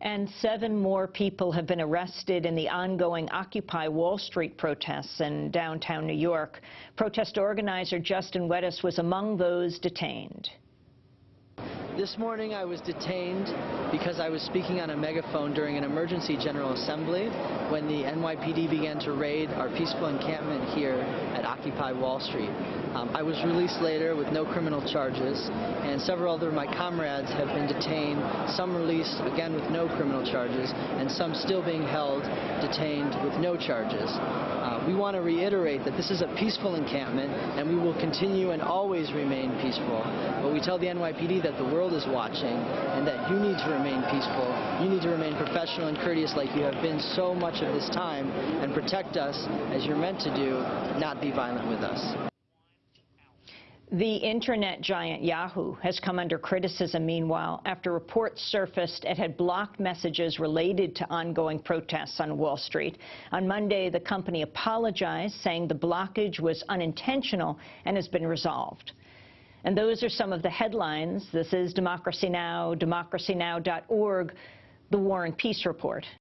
And seven more people have been arrested in the ongoing Occupy Wall Street protests in downtown New York. Protest organizer Justin Wedes was among those detained. This morning I was detained because I was speaking on a megaphone during an emergency General Assembly when the NYPD began to raid our peaceful encampment here Occupy Wall Street. Um, I was released later with no criminal charges and several other of my comrades have been detained, some released again with no criminal charges and some still being held detained with no charges. Uh, we want to reiterate that this is a peaceful encampment and we will continue and always remain peaceful. But we tell the NYPD that the world is watching and that you need to remain peaceful. You need to remain professional and courteous like you have been so much of this time and protect us as you're meant to do, not be violent with us. The internet giant Yahoo has come under criticism, meanwhile, after reports surfaced it had blocked messages related to ongoing protests on Wall Street. On Monday, the company apologized, saying the blockage was unintentional and has been resolved. And those are some of the headlines. This is Democracy Now!, democracynow.org, The War and Peace Report.